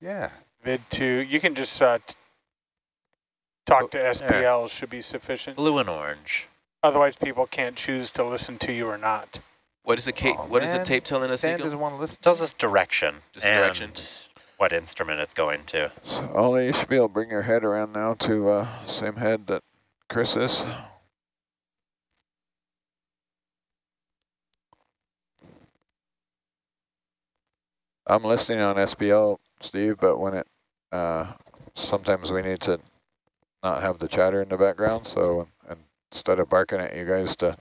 Yeah. vid two. You can just uh, talk to SPL should be sufficient. Blue and orange. Otherwise, people can't choose to listen to you or not. What is the ca- Oh, What is the tape telling us, Dan Eagle? doesn't want to listen. Tells us direction. Just and direction. What instrument it's going to. So Ollie, you should be able to bring your head around now to uh, same head that Chris is. I'm listening on SPL, Steve, but when it, uh, sometimes we need to not have the chatter in the background. So instead of barking at you guys to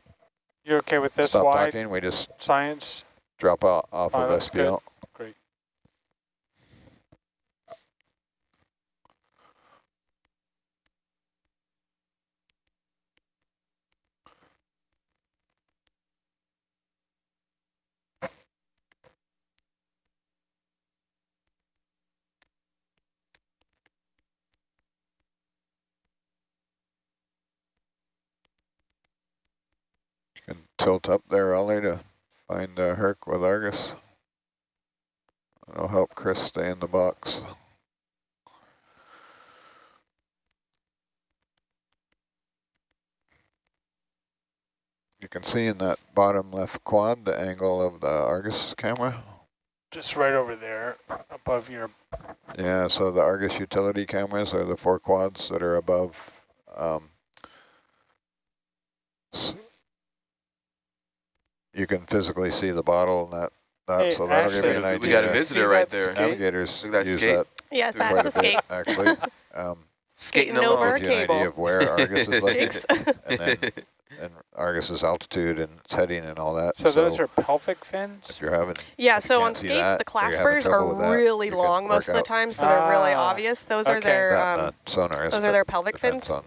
You okay with this stop talking, we just science? drop out off Oh, of that's good. SPL. Great. You can tilt up there, Ollie, to find uh, Herc with Argus. That'll help Chris stay in the box. You can see in that bottom left quad the angle of the Argus camera. Just right over there, above your. Yeah, so the Argus utility cameras are the four quads that are above. Um, you can physically see the bottle and that, that Hey, so that'll give you Ashley, an we got a idea. visitor See right that there. skate? Navigators that use skate. that Yeah, quite that's a a skate. bit, actually. Um, Skating Skating over along. a gives you an idea of where Argus is looking and then and Argus's altitude and its heading and all that. So those are pelvic fins. if you're having Yeah, If so can't on skates, that, the or you're having claspers are really you can long most of the time, so they're really Ah, obvious. Those are their that, um, sonar, those are their pelvic fins, on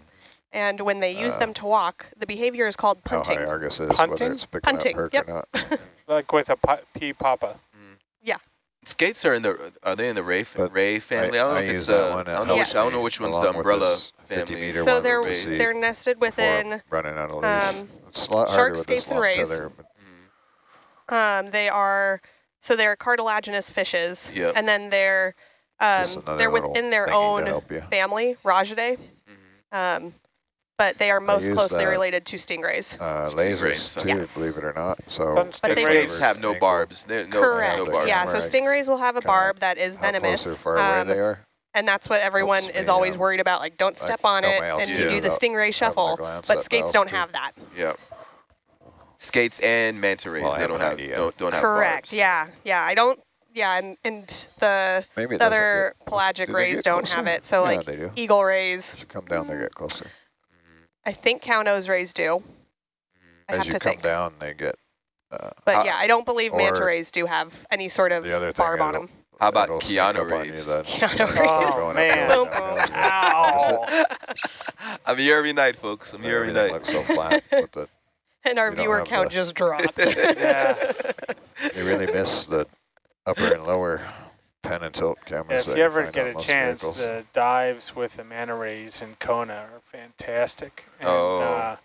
and when they use uh, them to walk, the behavior is called how punting. high Argus is, Punting? whether it's picking Punting, up yep. or not. Like with a pi- pea papa. Yeah. Skates are in the are they in the Ray But Ray family? I, don't I know if it's the one I don't know which I don't know which one's the umbrella family. So one they're that we see they're nested within running out of leash. um, it's a lot harder shark skates and rays. tether, but Mhm. um, they are so they're cartilaginous fishes, Yep. and then they're um, they're within their own family, Rajidae, Mhm. um, but they are most use closely that. related to stingrays. Uh, Stingrays, lasers so- too, Yes. believe it or not. So Doesn't But they- Skates have no barbs. They're no, Correct. no barbs. yeah, so stingrays will have a barb that is venomous. close or far away um, they are. And that's what everyone Helps is me, always worried about. Like, don't step can on it, and you do the stingray shuffle. But at skates don't altitude. have that. Yep. Skates and manta rays. Well, they don't an have idea. don't, don't have Correct. barbs. Yeah. Yeah. I don't. Yeah. And and the, the other pelagic do rays don't closer? have it. So yeah, like they do. eagle rays, As you come down, there, get closer. I think cow nose rays do. I As have you to come think. down, they get. Uh, But How- yeah, I don't believe manta rays do have any sort of the other barb on them. How about Keanu up on you Reeves? Keanu Reeves. Oh, going man. Boom, boom. Ow. I'm here every night, folks. I'm here every night. looks so flat, but the, And our viewer count the- just dropped. Yeah. you really miss the upper and lower pan and tilt cameras. if you ever get a chance, vehicles. the dives with the manta rays in Kona are fantastic. And, Oh. uh,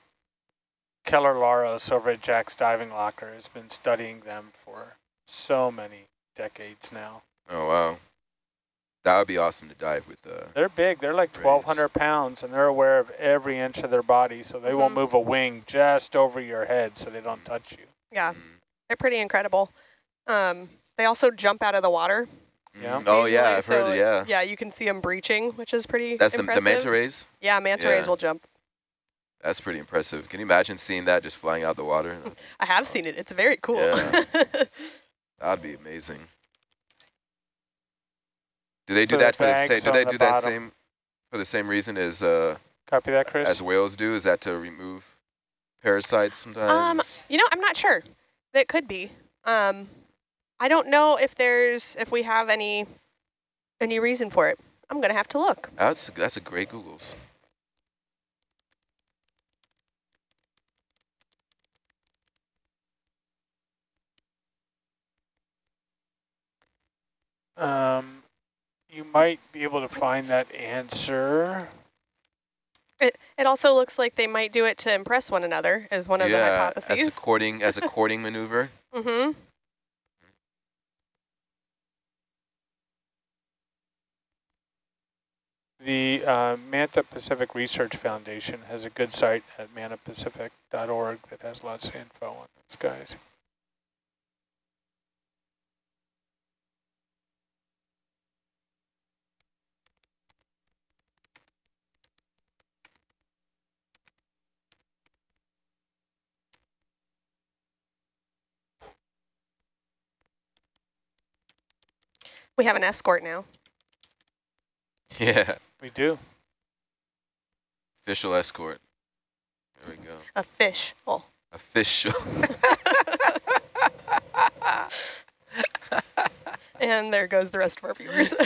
Keller Laros over at Jack's Diving Locker has been studying them for so many decades now. Oh wow, that would be awesome to dive with. Uh, They're big. They're like Rays. 1,200 pounds, and they're aware of every inch of their body, so they won't Mhm. move a wing just over your head so they don't touch you. yeah, mm, they're pretty incredible. Um, they also jump out of the water. Yeah. mm. Oh yeah, I've so, heard. Yeah. Yeah, you can see them breaching, which is pretty That's the, impressive. the manta rays. Yeah, manta Yeah. rays will jump. That's pretty impressive. Can you imagine seeing that just flying out the water? I have seen it. It's very cool. Yeah. That'd be amazing. Do they So do the that for the same? Do they the do that same for the same reason as uh, Copy that, Chris? as whales do? Is that to remove parasites sometimes? you know, I'm not sure. It could be. Um, I don't know if there's if we have any any reason for it. I'm gonna have to look. that's that's a great Google's. Um, you might be able to find that answer. It it also looks like they might do it to impress one another. Is one of the hypotheses. yeah, as a hypotheses. courting as a courting maneuver. Mm-hmm. The uh, Manta Pacific Research Foundation has a good site at mantapacific.org that has lots of info on those guys. We have an escort now. Yeah, We do. official escort. There we go. A fish. Oh. Official. And there goes the rest of our viewers.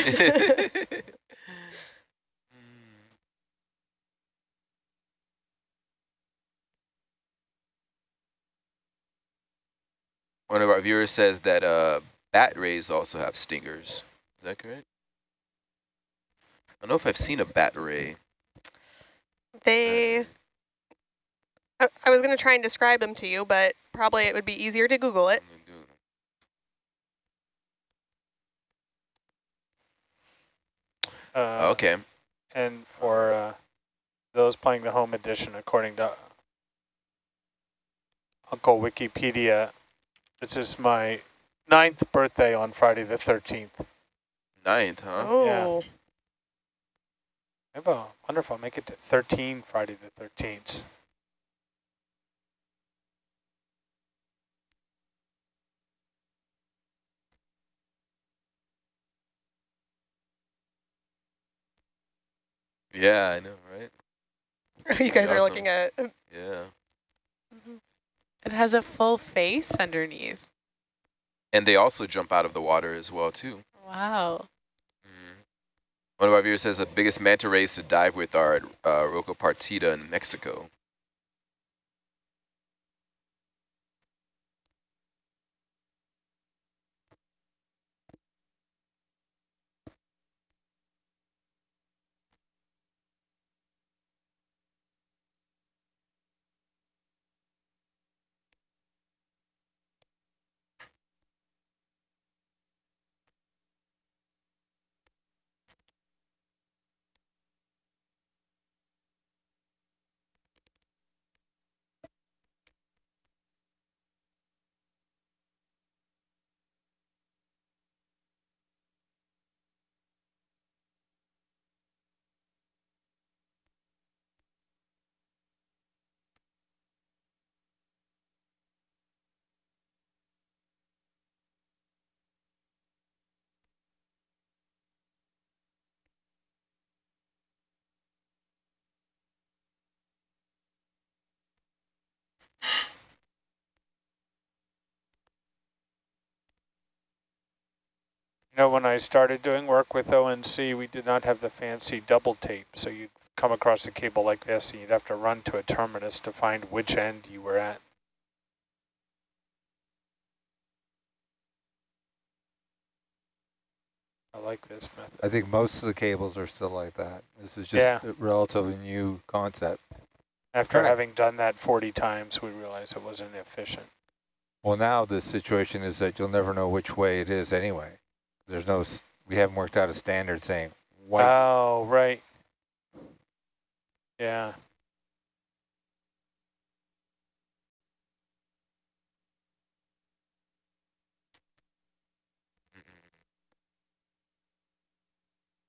One of our viewers says that uh, bat rays also have stingers. Is that correct? I don't know if I've seen a bat ray. they, I, I was going to try and describe them to you, but probably it would be easier to Google it. I'm gonna do- Uh, Okay. And for uh, those playing the home edition, according to Uncle Wikipedia, this is my ninth birthday on Friday the 13th. Ninth, huh? Oh, Maybe I wonder if I'll make it to 13 Friday the 13th. Yeah, I know, right? you guys are looking at. Yeah. Mm-hmm. It has a full face underneath. And they also jump out of the water as well, too. Wow. One of our viewers says the biggest manta rays to dive with are at uh, Roca Partida in Mexico. You know, when I started doing work with ONC, we did not have the fancy double tape. So you'd come across a cable like this and you'd have to run to a terminus to find which end you were at. I like this method. I think most of the cables are still like that. This is just Yeah. a relatively new concept. After Correct. having done that 40 times, we realized it wasn't efficient. Well, now the situation is that you'll never know which way it is anyway. There's no, we haven't worked out a standard saying white. Oh, right. Yeah.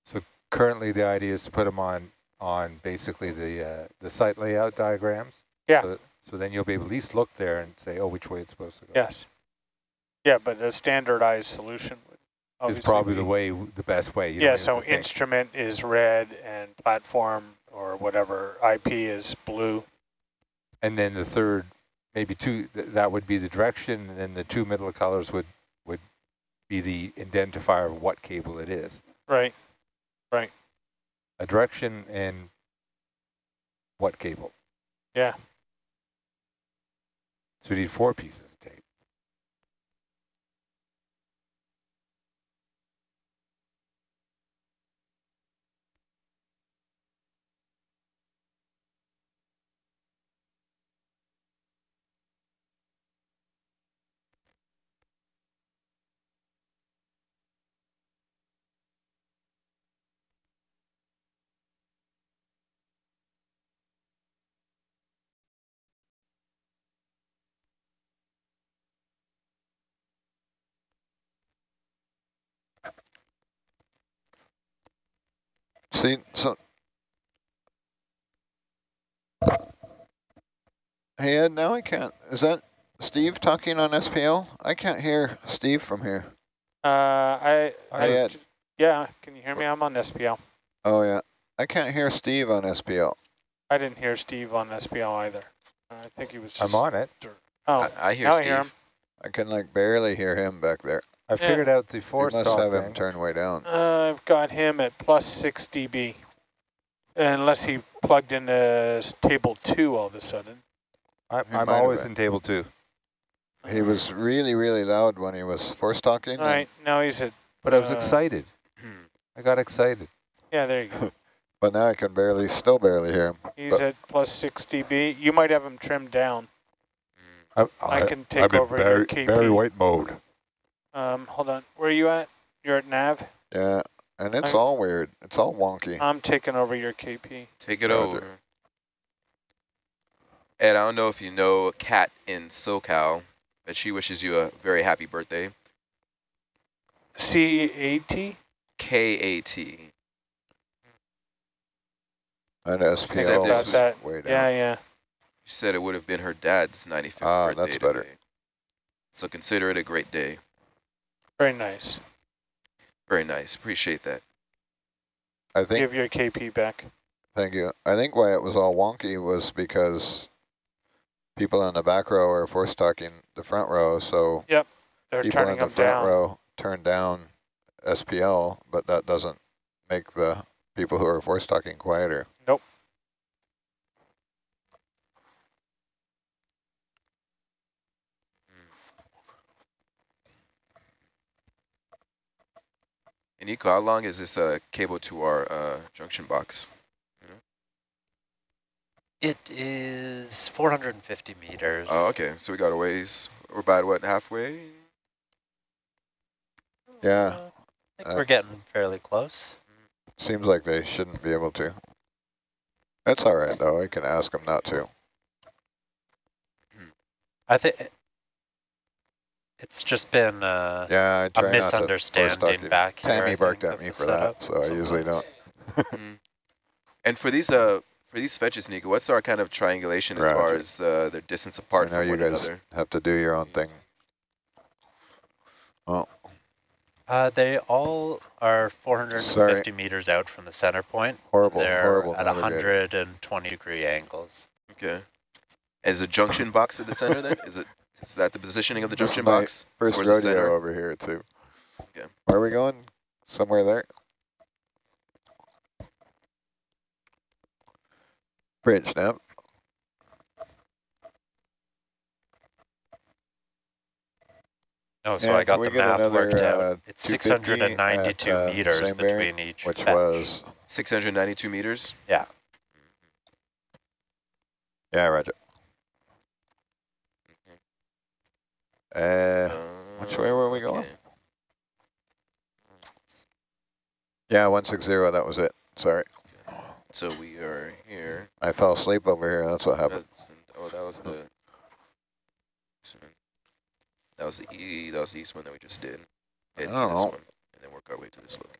So currently, the idea is to put them on, on basically the, uh, the site layout diagrams. Yeah. So, that- so then you'll be able to at least look there and say, oh, which way it's supposed to go. Yes. Yeah, but a standardized solution Is probably the way, the best way. You Yeah, so have to think. instrument is red and platform or whatever IP is blue. And then the third, maybe two, th that would be the direction, and then the two middle colors would, would be the identifier of what cable it is. Right, right. A direction and what cable. Yeah. So we need four pieces of tape. See, so. Hey Ed, now I can't, is that Steve talking on SPL? I can't hear Steve from here. Uh, I, I, Hey, Ed. yeah, can you hear me? I'm on SPL. Oh yeah, I can't hear Steve on SPL. I didn't hear Steve on SPL either. I think he was just. I'm on it. Oh, I, I hear now I Steve. hear him. I can like barely hear him back there. I Yeah. figured out the You force must talk have him thing. turned way down. Uh, I've got him at plus 6 dB. Unless he plugged into table 2 all of a sudden. I'm, I'm always in table two. He was really, really loud when he was force talking. All right, now he's at, But I was Uh, excited. Hmm. I got excited. yeah, there you go. But now I can barely, still barely hear him. He's But- at plus 6 dB. You might have him trimmed down. I, I can take over your KP. White mode. Um, hold on. Where are you at? You're at nav? Yeah, and it's I- all weird. It's all wonky. I'm taking over your KP. Take it Roger. over. Ed, I don't know if you know Kat in SoCal, but she wishes you a very happy birthday. C-A-T? K-A-T. And Said this About that. way down. Yeah, yeah. She said it would have been her dad's 95th Ah, birthday that's better. today. So consider it a great day. Very nice. Very nice. Appreciate that. I think, Give your KP back. thank you. I think why it was all wonky was because people in the back row are force talking the front row, so They're people turning in the them front down. row turn down SPL, but that doesn't make the people who are force talking quieter. And Nico, how long is this uh, cable to our uh, junction box? It is 450 meters. Oh, okay. So we got a ways. We're about, what, halfway? Yeah, I think uh, we're getting fairly close. seems like they shouldn't be able to. That's all right though. I can ask them not to. I think it's just been uh, Yeah, I a try not to force misunderstanding you. back here. Tammy barked at me for that, setup so I usually don't. Mhm. And for these uh for these fetches, Nico, what's our kind of triangulation as far as uh, their distance apart I know from you one guys another? have to do your own thing. Uh, they all are 450 meters out from the center point. Horrible, They're horrible at navigator. 120 degree angles. Okay. Is the junction box at the center then? Is it is that the positioning of the junction box? First the rodeo center? over here too. Okay. Where are we going? Somewhere there? Bridge snap. No, so And I got the get math another, worked out. uh, It's 692 at, uh, meters same bearing, between each Which fetch. was, 692 meters? Yeah. yeah, Roger. Uh, which way were we going? Yeah, 160, that was it. Sorry. So we are here. I fell asleep over here, that's what happened. That's, oh, that was the that was the e that was the east one that we just did. Head I to don't this know. one, and then work our way to this look.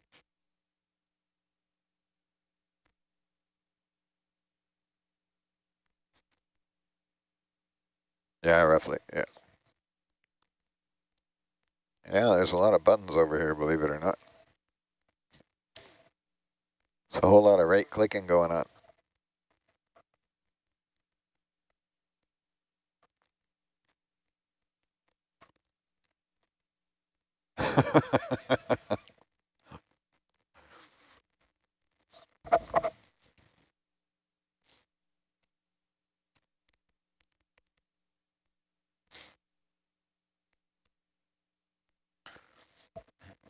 Yeah, roughly, yeah. Yeah, there's a lot of buttons over here, believe it or not. It's a whole lot of right clicking going on.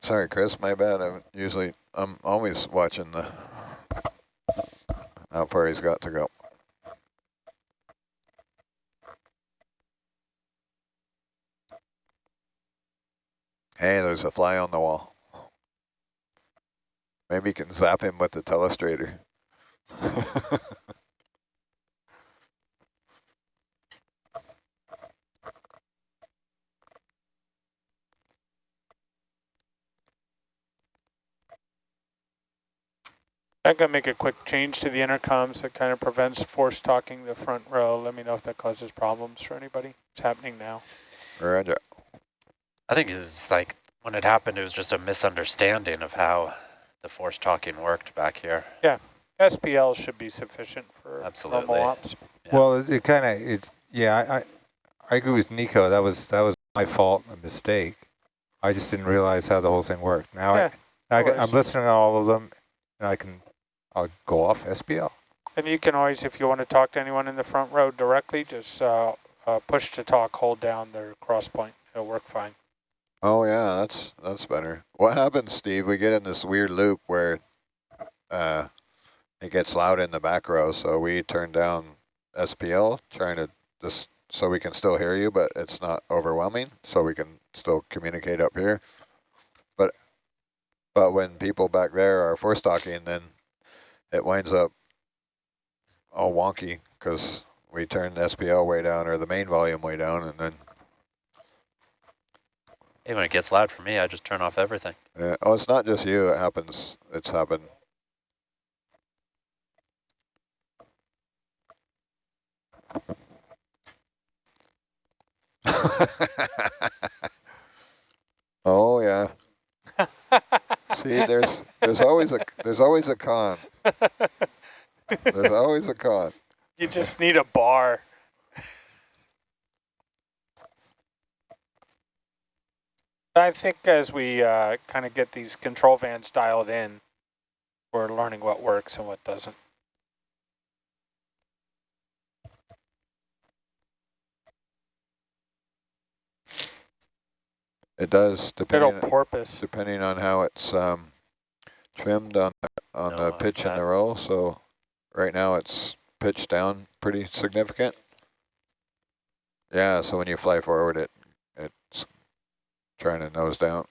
Sorry, Chris, my bad. I'm usually, I'm always watching the, how far he's got to go. Hey, there's a fly on the wall. Maybe you can zap him with the telestrator. I'm gonna make a quick change to the intercoms that kind of prevents force talking the front row. Let me know if that causes problems for anybody. It's happening now. Roger. I think it's like when it happened, it was just a misunderstanding of how the force talking worked back here. Yeah. SPL should be sufficient for Absolutely. normal ops. Yeah. Well, it, it kind of, it's, yeah, I, I, I agree with Nico. That was, that was my fault, a mistake. I just didn't realize how the whole thing worked. Now Yeah, I, I, I'm listening to all of them and I can, I'll go off SPL. And you can always, if you want to talk to anyone in the front row directly, just uh, uh, push to talk, hold down their cross point. It'll work fine. Oh yeah, that's that's better. What happens, Steve? We get in this weird loop where uh, it gets loud in the back row, so we turn down SPL, trying to just so we can still hear you, but it's not overwhelming, so we can still communicate up here. But but when people back there are force talking, then it winds up all wonky because we turn the SPL way down or the main volume way down, and then Hey, when it gets loud for me, I just turn off everything. Yeah. Oh, it's not just you. It happens. It's happened. oh yeah. See, there's there's always a there's always a con. There's always a con. You just need a bar. I think as we uh, kind of get these control vans dialed in, we're learning what works and what doesn't. It does It'll depending porpoise. depending on how it's um, trimmed on on No, the pitch in the roll. So right now it's pitched down pretty significant. Yeah, so when you fly forward, it it's trying to nose down.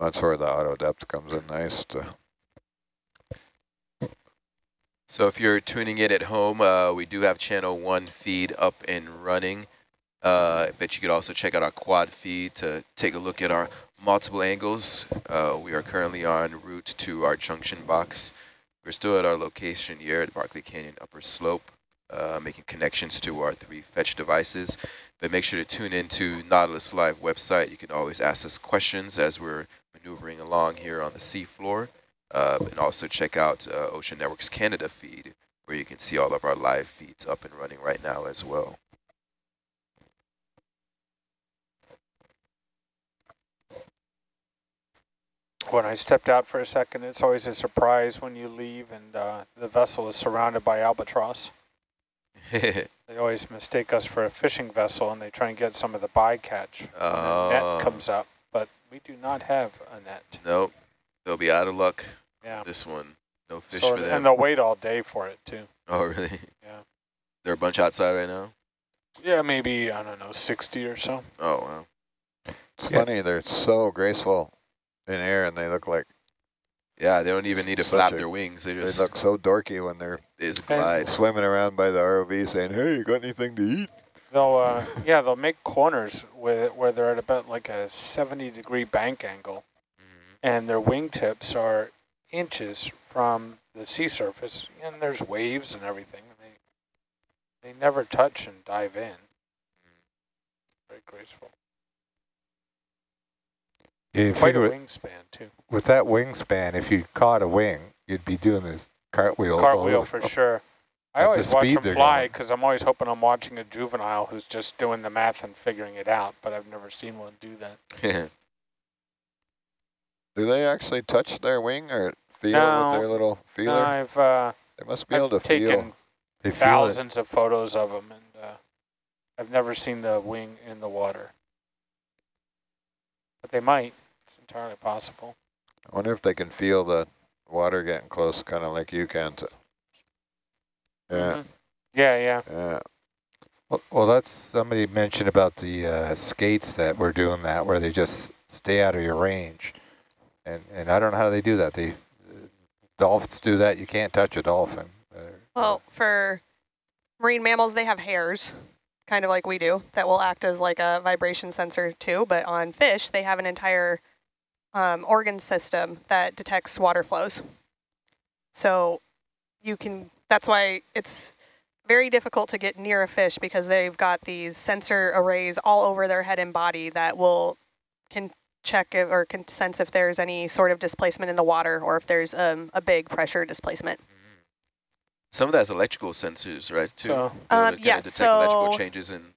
That's where the auto depth comes in nice. To, So if you're tuning in at home, uh, we do have channel one feed up and running. Uh, but you could also check out our quad feed to take a look at our multiple angles. Uh, we are currently on route to our junction box. We're still at our location here at Barkley Canyon Upper Slope, uh, making connections to our three fetch devices. But make sure to tune into Nautilus Live website. You can always ask us questions as we're maneuvering along here on the seafloor. Uh, and also check out uh, Ocean Networks Canada feed, where you can see all of our live feeds up and running right now as well. When I stepped out for a second, it's always a surprise when you leave and uh, the vessel is surrounded by albatross. They always mistake us for a fishing vessel and they try and get some of the bycatch when the Oh. net comes up, but we do not have a net. nope, they'll be out of luck Yeah. this one. No fish So- for them. and they'll wait all day for it too. oh, really? Yeah. They're a bunch outside right now? Yeah, maybe, I don't know, 60 or so. Oh, wow. it's Yeah. funny. They're so graceful in air, and they look like Yeah, they don't even need to flap a- their wings. They they just, look so dorky when they're they just glide. swimming around by the ROV, saying, "Hey, you got anything to eat?" They'll, uh, yeah, they'll make corners where, where they're at about like a 70 degree bank angle Mhm. and their wingtips are inches from the sea surface and there's waves and everything. And they, they never touch and dive in. Very graceful. You Quite a with, wingspan too. with that wingspan, if you caught a wing, you'd be doing this cartwheels. all Cartwheel over. for sure. I At the always watch speed them fly because I'm always hoping I'm watching a juvenile who's just doing the math and figuring it out, but I've never seen one do that. Do they actually touch their wing or feel No. with their little feeler? No, I've, uh, they must be able I've to taken feel. They feel it. thousands of photos of them, and uh, I've never seen the wing in the water. But they might. It's entirely possible. I wonder if they can feel the water getting close, kind of like you can. To, yeah, Mhm. Yeah, yeah. yeah. Well, well, that's somebody mentioned about the uh, skates that were doing that, where they just stay out of your range, and and I don't know how they do that. They uh, dolphins do that. You can't touch a dolphin. Uh, Well, for marine mammals, they have hairs, kind of like we do, that will act as like a vibration sensor too. But on fish, they have an entire um, organ system that detects water flows. So you can, that's why it's very difficult to get near a fish because they've got these sensor arrays all over their head and body that will, can check if, or can sense if there's any sort of displacement in the water or if there's um, a big pressure displacement. Some of that's electrical sensors, right? Too. So- To Um, kinda yes, detect electrical so- changes in.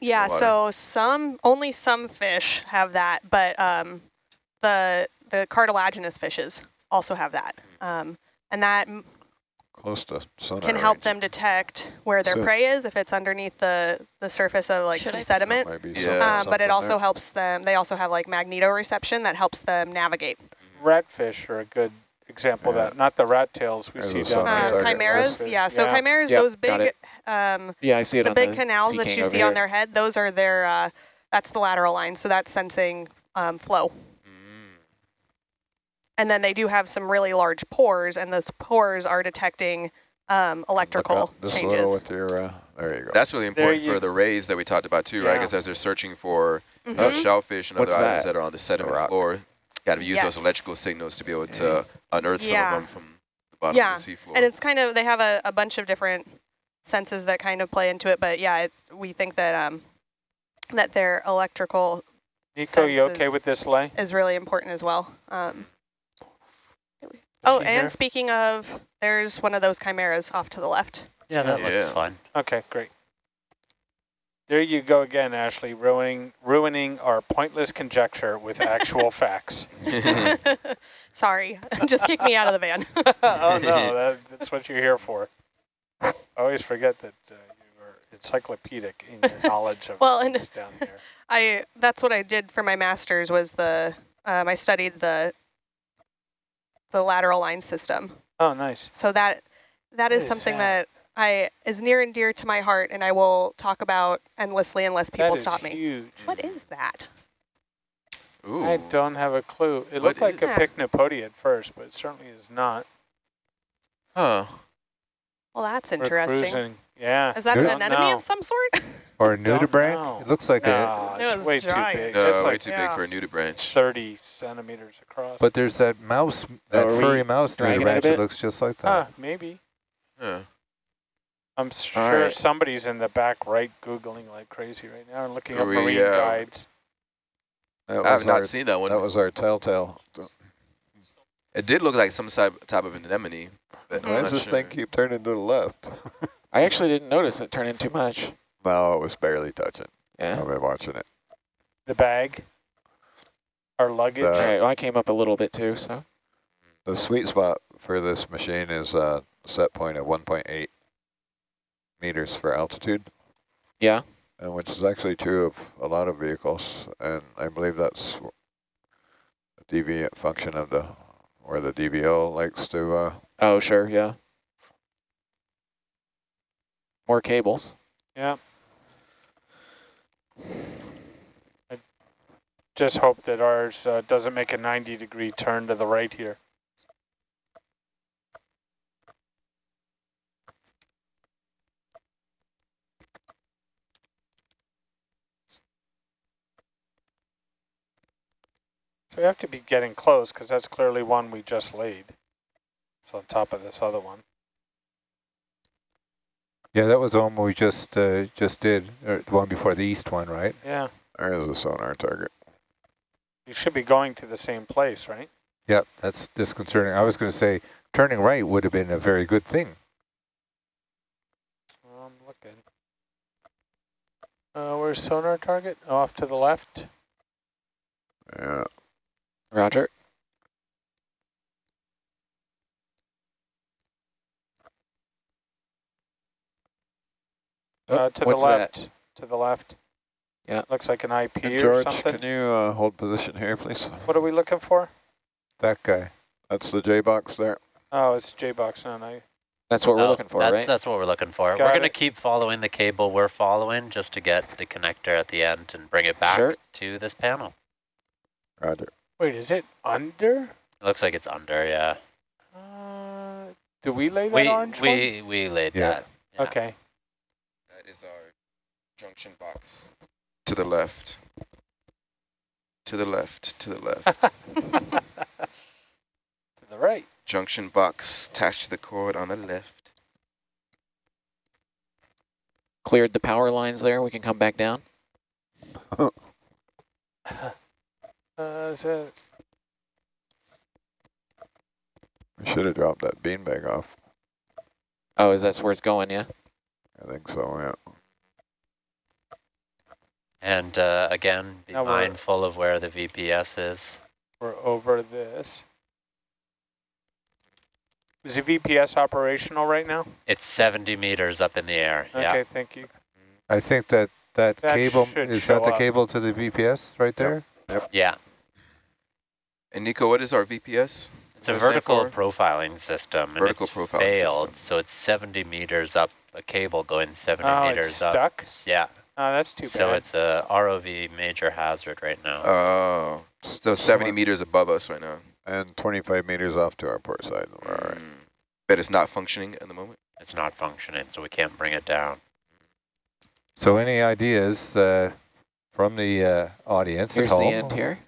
Yeah, water. so some, only some fish have that, but um, the, the cartilaginous fishes also have that. Um, and that Close to sonar can help range. them detect where their So- prey is if it's underneath the, the surface of like some I- sediment. Yeah. something- Um, but it also there. helps them, they also have like magnetoreception that helps them navigate. Ratfish are a good example of Yeah. that. Not the rat tails we There's see down sonar Uh, chimeras, yeah, so chimeras, Yep, those big, um, Yeah, I see it the on big the canals that you see here. on their head, those are their, uh, that's the lateral line, so that's sensing um, flow. Mm. And then they do have some really large pores, and those pores are detecting um, electrical up just a changes. little with your, uh, there you go. That's really important for the rays that we talked about too, right? Because as they're searching for uh, Mhm. shellfish and What's other items that? that are on the sediment rock. floor, got to use those electrical signals to be able to unearth Yeah. some of them from the bottom Yeah, of the seafloor. And it's kind of, they have a, a bunch of different senses that kind of play into it, but yeah, it's, we think that um, that their electrical Nico, you okay senses. with this lay? is really important as well. Um, oh, and here? speaking of, there's one of those chimeras off to the left. Yeah, that looks Yeah. fine. Okay, great. There you go again, Ashley, ruining ruining our pointless conjecture with actual facts. Sorry, just kick me out of the van. oh no, that, that's what you're here for. I always forget that uh, you are encyclopedic in your knowledge of Well, and- things down here. I that's what I did for my master's was the um, I studied the the lateral line system. Oh, nice. So that that is What is something that? that I is near and dear to my heart, and I will talk about endlessly unless people that is stop me. huge. What is that? Ooh. I don't have a clue. It What looked like is- a pycnopodia at first, but it certainly is not. Huh. Well, that's We're interesting. cruising. Yeah. Is that Good. an Don't anemone know. of some sort? Or a Don't nudibranch? It looks like a, No, It it's was way giant. too big. No, it's way like too yeah. big for a nudibranch. 30 centimeters across. but there's that mouse, that are furry mouse dragging it nudibranch that looks just like that. Ah, maybe. Huh. I'm sure right. somebody's in the back right Googling like crazy right now and looking Are up we, marine uh, guides. I have not our, seen that one. that was our telltale. It did look like some type type of anemone. Why does this sure. thing keep turning to the left? I actually didn't notice it turning too much. No, it was barely touching. Yeah. I've been watching it. The bag. Our luggage. The- All right, well, I came up a little bit too, so. The sweet spot for this machine is a set point of 1.8 meters for altitude, Yeah. and which is actually true of a lot of vehicles, and I believe that's a deviant function of the, where the DVO likes to, uh, Oh, sure, yeah. More cables. Yeah. I just hope that ours uh, doesn't make a 90 degree turn to the right here. So we have to be getting close because that's clearly one we just laid. It's on top of this other one. Yeah, that was the one we just uh, just did, or the one before the east one, right? Yeah. there's a sonar target. You should be going to the same place, right? Yep, that's disconcerting. I was going to say turning right would have been a very good thing. Well, I'm looking. Uh, where's sonar target? Off to the left. Yeah, Roger. Oh, uh, to the left. that? To the left. Yeah. Looks like an IP And or George, something. can you uh, hold position here, please? What are we looking for? That guy. That's the J box there. Oh, it's J-Box. No, no. That's what we're Oh, looking for, that's, right? That's what we're looking for. Got we're going to keep following the cable we're following just to get the connector at the end and bring it back Sure. to this panel. Roger. Wait, is it under? It looks like it's under, yeah. Uh, do we lay that We, orange one? we, we laid Yeah. that. yeah. Okay. That is our junction box. To the left. To the left, to the left. to the right. Junction box attached to the cord on the left. Cleared the power lines there. We can come back down. Uh, is We should have dropped that beanbag off. Oh, is that where it's going? Yeah. I think so, yeah. And uh, again, be Now mindful of where the VPS is. we're over this. Is the VPS operational right now? It's 70 meters up in the air. Okay, Yeah. thank you. I think that that, That cable, is that the up. cable to the VPS right there? Yep. Yeah. And Nico, what is our VPS? It's a vertical profiling system. And it's profiling failed, system. so it's 70 meters up, a cable going 70 Oh, meters it's up. stuck? Yeah. Oh, that's too so bad. it's a ROV major hazard right now. Oh, so 70 meters above us right now. And 25 meters off to our port side. All right. Mm. But it's not functioning at the moment. it's not functioning, so we can't bring it down. So any ideas uh, from the uh, audience Here's at the end here.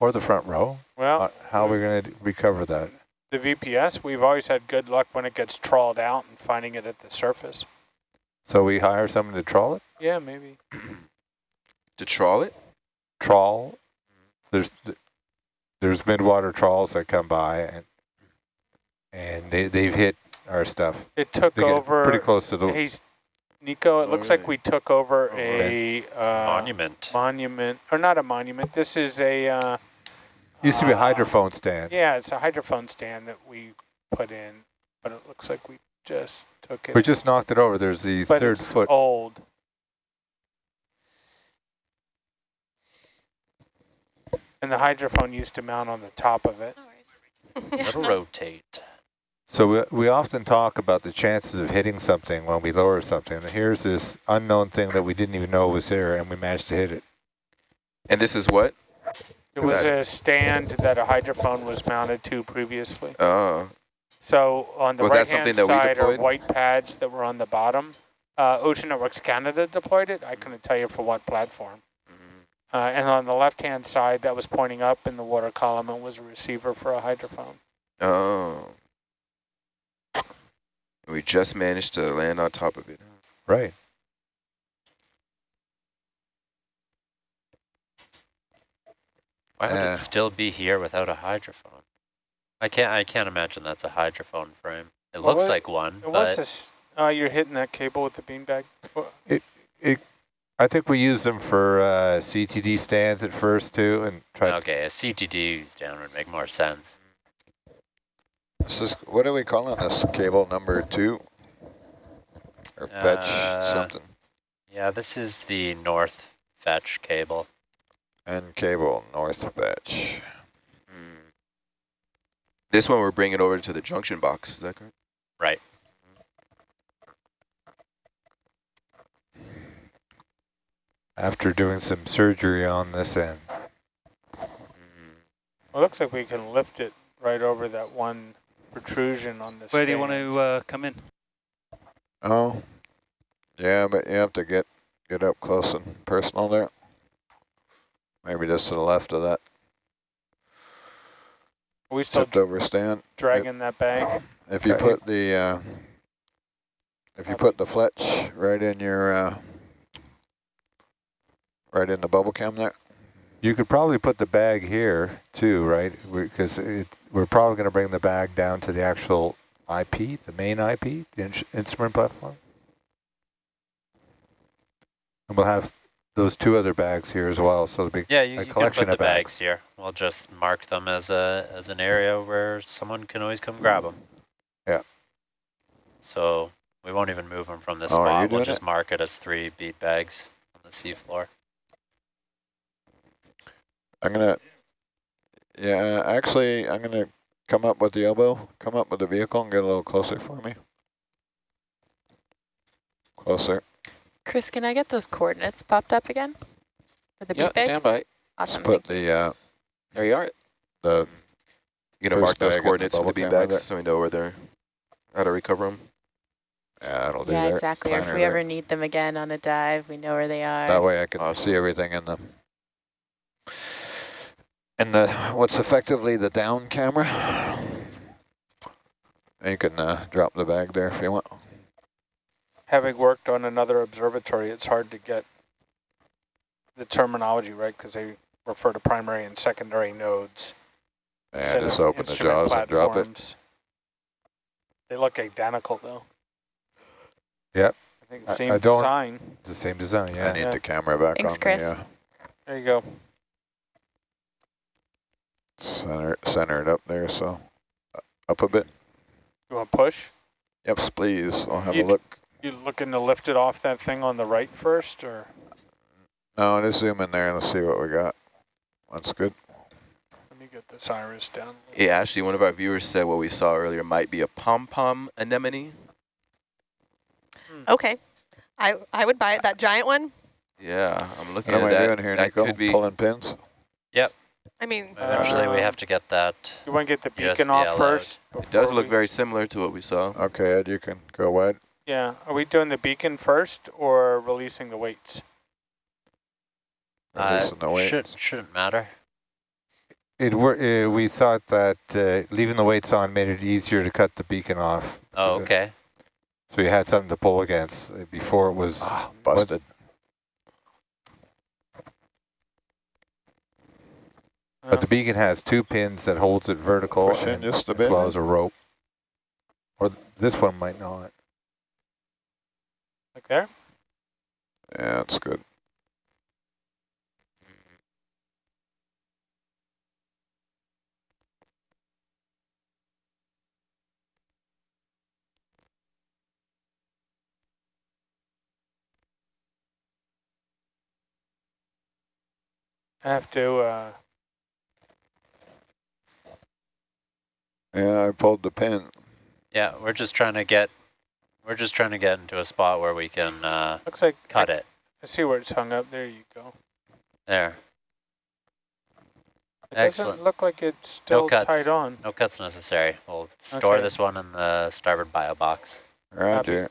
or the front row? well, Uh, how are we going to recover that? The VPS, we've always had good luck when it gets trawled out and finding it at the surface. So we hire someone to trawl it? Yeah, maybe. To trawl it? Trawl? There's there's midwater trawls that come by and and they they've hit our stuff. It took They over. pretty close to the. He's Nico. It Oh, looks like we took over Oh, a uh, Monument. monument, or not a monument. This is a. Uh, Used to be a uh, hydrophone stand. Yeah, it's a hydrophone stand that we put in, but it looks like we just took it. We just knocked it over. There's the but third it's foot. old. And the hydrophone used to mount on the top of it. It'll rotate. So we, we often talk about the chances of hitting something when we lower something. And here's this unknown thing that we didn't even know was there, and we managed to hit it. And this is what? It was a stand that a hydrophone was mounted to previously. Oh, So on the Was right-hand something that we side are white pads that were on the bottom. Uh, Ocean Networks Canada deployed it. I couldn't tell you for what platform. Mm-hmm. Uh, and on the left-hand side, that was pointing up in the water column and was a receiver for a hydrophone. oh. We just managed to land on top of it. Right. Why would Uh, it still be here without a hydrophone? I can't. I can't imagine that's a hydrophone frame. It Well, looks what- like one, It was but this. Oh, you're hitting that cable with the beanbag. Wha- I think we use them for uh, CTD stands at first too, and try. okay, a CTD down would make more sense. This is, what are we calling this? Cable number two? Or fetch Uh, something? Yeah, this is the north fetch cable. And cable north fetch. Mm. This one we're bringing over to the junction box, is that correct? Right. After doing some surgery on this end. Well, it looks like we can lift it right over that one protrusion on this. Where do you want to uh, come in? Oh, yeah, but you have to get get up close and personal there. Maybe just to the left of that Are we still tipped over stand. dragging that bag? If you Okay. put the uh, if you put the fletch right in your uh, right in the bubble cam there. You could probably put the bag here too, right? Because it, we're probably going to bring the bag down to the actual IP, the main IP, the ins instrument platform. And we'll have those two other bags here as well. So the big Yeah, you, A you can collection of bags. bags here. We'll just mark them as a as an area where someone can always come grab them. Yeah. So we won't even move them from this Oh, spot. We'll just it? mark it as three bead bags on the seafloor. I'm gonna, yeah, actually, I'm gonna come up with the elbow, come up with the vehicle and get a little closer for me. Closer. Chris, can I get those coordinates popped up again? For the Yeah, beat bags? stand by. Awesome. Just put the uh, There you are. the You gonna mark those bag at the coordinates for the bubble beanbags so we know where they're, how to recover them? yeah, that'll do Yeah, that. exactly. Or if we there. ever need them again on a dive, we know where they are. That way I can Awesome. see everything in the in the what's effectively the down camera. And you can uh, drop the bag there if you want. Having worked on another observatory, it's hard to get the terminology right because they refer to primary and secondary nodes. And just open the instrument jaws and drop it. They look identical though. Yep. I think I- same I don't- design. It's the same design, yeah. I need Yeah. the camera back Thanks, on Chris. the uh, There you go. center, it up there, so uh, up a bit. You want to push? Yep, please. I'll have You- a look. You looking to lift it off that thing on the right first, or No, just zoom in there and let's see what we got. That's good. let me get this iris down. Yeah, actually, one of our viewers said what we saw earlier might be a pom-pom anemone. Okay. I, I would buy it, that giant one. Yeah, I'm looking What am at I that. doing here, that Nico? could be. Pulling pins? Yep. I mean, Eventually, we Uh, have to get that. You want to get the beacon USB off allowed. first? It does look we- very similar to what we saw. Okay, Ed, you can go wide. Yeah. Are we doing the beacon first or releasing the weights? Uh, Releasing the weights. should, shouldn't matter. It were, uh, we thought that uh, leaving the weights on made it easier to cut the beacon off. Oh, Okay. okay. So you had something to pull against. Uh, Before it was, Ah, busted. but the beacon has two pins that holds it vertical and, just a as bit. well as a rope. Or th- this one might not. Like there? Yeah, that's good. I have to, uh, Yeah, I pulled the pin. Yeah, we're just trying to get, we're just trying to get into a spot where we can uh, looks like cut I, it. I see where it's hung up. There you go. There. It Excellent. doesn't look like it's still cuts. tied on. No cuts necessary. We'll store Okay. this one in the starboard bio box. Roger.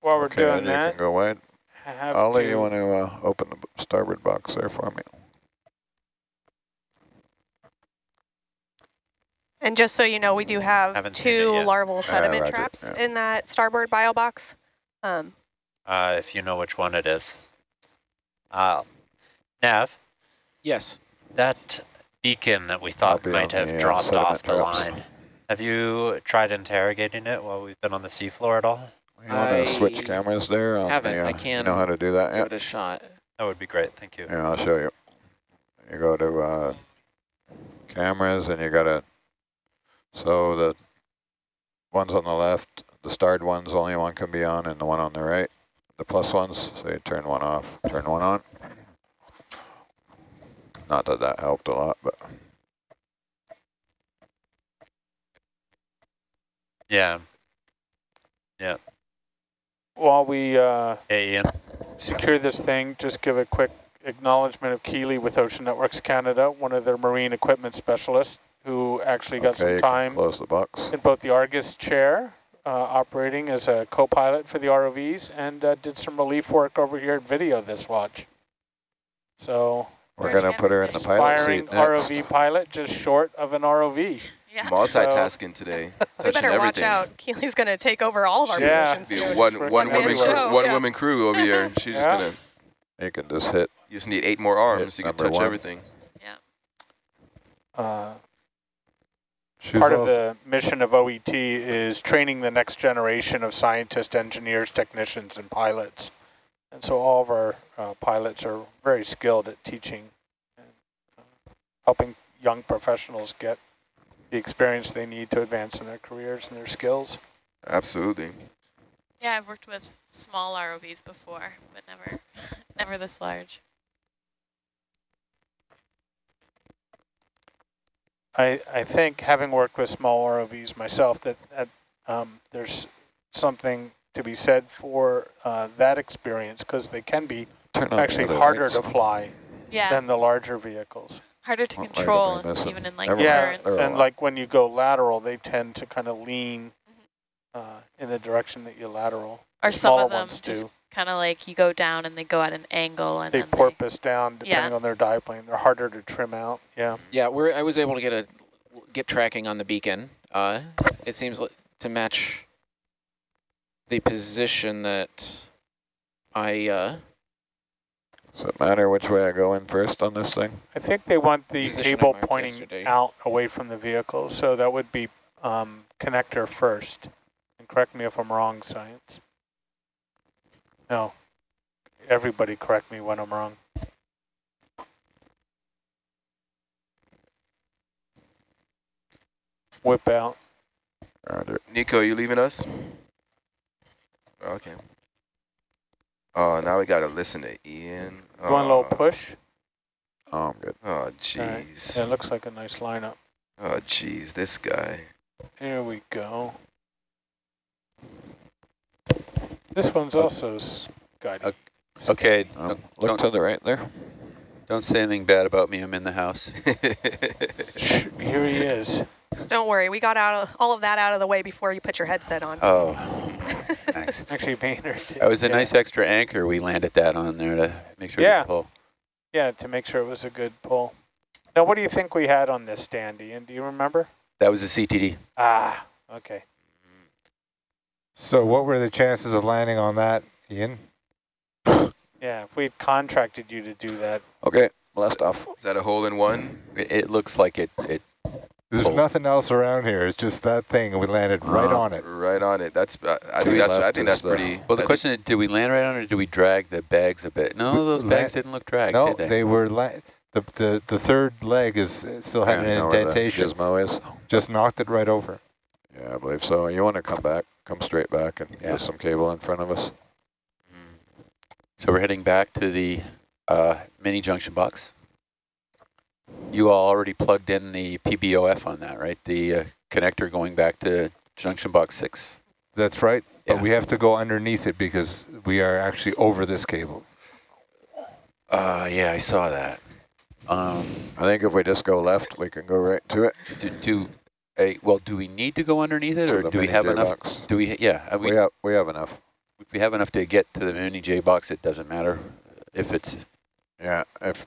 While we're Okay, Ed, doing you that, can go wide. I have Ollie, to, you want to uh, open the starboard box there for me? And just so you know, we do have Haven't seen it two larval sediment roger, traps yeah. in that starboard bio box. Um, Uh, if you know which one it is. Uh, Nav, Yes. that beacon that we thought might have the, uh, dropped sediment off the traps. line. Have you tried interrogating it while we've been on the seafloor at all? You want to switch I cameras there? on haven't. the, I uh, can You know how to do that Give yet? it a shot. That would be great. Thank you. Here, I'll show you. You go to uh, cameras and you got to, so the ones on the left, the starred ones, only one can be on and the one on the right, the plus ones, so you turn one off, turn one on. Not that that helped a lot, but Yeah. Yeah. While we uh, Hey, Ian. secure this thing, just give a quick acknowledgement of Keeley with Ocean Networks Canada, one of their marine equipment specialists who actually got okay, some time close the box. in both the Argus chair, uh, operating as a co-pilot for the ROVs, and uh, did some relief work over here at video this watch. So, We're going to put her in the pilot seat next. ROV pilot, just short of an ROV. Yeah. Multitasking today, we touching better watch everything. out. Keely's going to take over all of our Yeah. positions Be a soon. one Working one woman everywhere. crew, one Yeah. woman crew over here. She's just gonna. You can just hit, You just need eight more arms. You can number touch one. everything. Uh, She was Part of the mission of OET is training the next generation of scientists, engineers, technicians, and pilots. And so all of our uh, pilots are very skilled at teaching and uh, helping young professionals get the experience they need to advance in their careers and their skills. Absolutely. Yeah, I've worked with small ROVs before, but never, never this large. I, I think, having worked with small ROVs myself, that, that um, there's something to be said for uh, that experience because they can be turn actually harder lights. to fly Yeah, than the larger vehicles. harder to What light control, even in like Everyone- Yeah, currents. they're and like when you go lateral, they tend to kind of lean uh, in the direction that you lateral. Or The some smaller of them ones just do. Kind of like you go down and they go at an angle and They then porpoise down Yeah. depending on their dive plane. They're harder to trim out. Yeah. Yeah, we're, I was able to get a get tracking on the beacon. Uh, it seems li- to match the position that I uh, Does it matter which way I go in first on this thing? I think they want the Position cable pointing yesterday. out away from the vehicle, so that would be um, connector first. And correct me if I'm wrong, science. No, everybody correct me when I'm wrong. Whip out. Roger. Nico, you leaving us? Okay. Oh, now we got to listen to Ian. You want a little Oh, push? Oh, I'm good. Oh, All right. jeez. Yeah, it looks like a nice lineup. Oh, jeez, this guy. Here we go. This one's also s- guided. Okay, Um, don't, look don't, to the right there. don't say anything bad about me. I'm in the house. Here he is. Don't worry, we got out of, all of that out of the way before you put your headset on. Oh, thanks. Actually, Maynard. did, That was a yeah. nice extra anchor. We landed that on there to make sure Yeah. to pull. Yeah, to make sure it was a good pull. Now, what do you think we had on this Dandy? And Do you remember? That was a CTD. Ah, okay. So what were the chances of landing on that, Ian? Yeah, if we had contracted you to do that, Okay, blast off. Is that a hole in one? It, it looks like it. it There's Cool. nothing else around here. It's just that thing, and we landed right Uh, on it. Right on it. That's. Uh, I think that's. I think that's pretty. well, the I question is, did we land right on it or did we drag the bags a bit? No, those bags didn't look dragged, No, did they? they were la the, the the third leg is uh, still having You an know where the indentation. Gizmo is? Just knocked it right over. Yeah, I believe so. You want to come back, come straight back and Yeah. get some cable in front of us. So we're heading back to the uh, mini junction box. You all already plugged in the PBOF on that, right? The uh, connector going back to junction box six. That's right. Yeah. But we have to go underneath it because we are actually over this cable. Uh, yeah, I saw that. Um, I think if we just go left, we can go right to it. do, do well, do we need to go underneath it or do we have J enough? box. Do we, yeah, we, We have, we have enough. if we have enough to get to the mini J box, it doesn't matter if it's, Yeah, if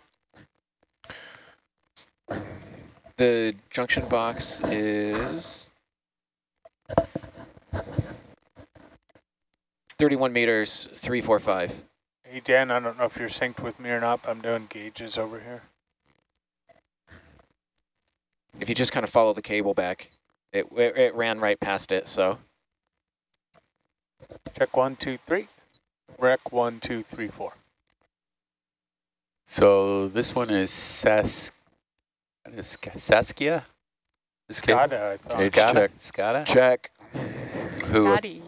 the junction box is 31 meters, 345. hey Dan, I don't know if you're synced with me or not, but I'm doing gauges over here. If you just kind of follow the cable back, it, it, it ran right past it, so Check one, two, three. Rec one, two, three, four. so this one is Sas, what is Ska- Saskia? This cable? Got it, I thought. Skada? check. Skada? check. Who, Scotty.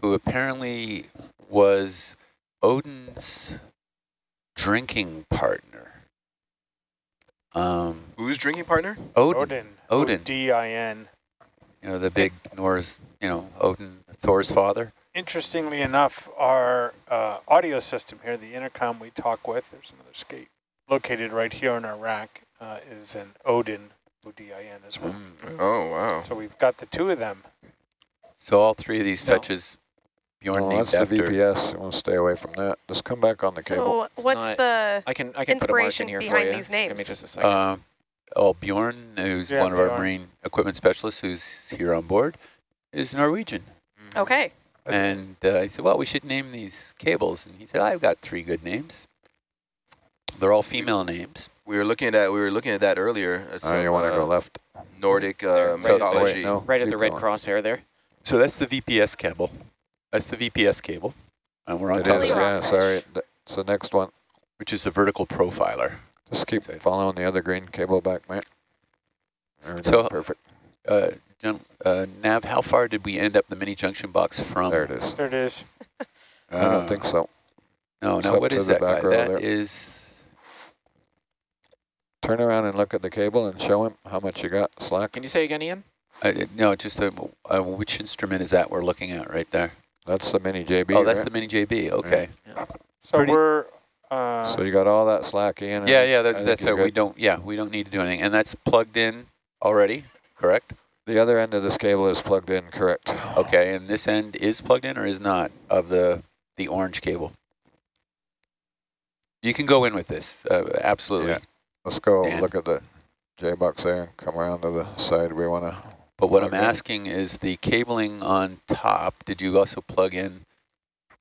who apparently was Odin's drinking partner. Um, Who's drinking partner? Odin, Odin. Odin. O-D-I-N. you know, the big Norse, you know, Odin, Thor's father. Interestingly enough, our uh, audio system here, the intercom we talk with, there's another skate, located right here in our rack, uh, is an Odin, O-D-I-N as well. Mm. Oh wow. So we've got the two of them. So all three of these No. fetches Bjorn Oh, named that's the. VPS. You want to stay away from that. Just come back on the cable. So what's not- the I can I can put a mark in Inspiration here for behind you. these Give me just a second. Uh, oh, Bjorn, who's Yeah, one of our marine equipment specialists who's here on board, is Norwegian. okay? And uh, I said, well, we should name these cables. And he said, I've got three good names. They're all female names. We were looking at we were looking at that earlier. At Oh, some, you want to uh, go left? Nordic There. uh, So- mythology. Wait, no. right at the red going. crosshair there. So that's the VPS cable. That's the VPS cable. And we're on It top is, of it, yeah, sorry. It's the next one. which is the vertical profiler. Just keep Okay. following the other green cable back, mate. There So- perfect. Uh, uh, Nav, how far did we end up the mini junction box from? There it is. There it is. I don't think so. No, It's no, up what to is the that guy? That there. is, Turn around and look at the cable and show him how much you got slack. Can you say again, Ian? uh, no, just uh uh which instrument is that we're looking at right there? That's the mini JB, oh, that's right? the mini JB. Okay. So Pretty- we're, uh, So you got all that slack, Ian? I Yeah, yeah, that's, think that's you're it. We don't, yeah, we don't need to do anything. And that's plugged in already, correct? The other end of this cable is plugged in, correct. Okay, and this end is plugged in or is not of the the orange cable. You can go in with this, uh, absolutely. Yeah. Let's go Dan. look at the J-box there and come around to the side we want to. But what I'm asking is the cabling on top, did you also plug in,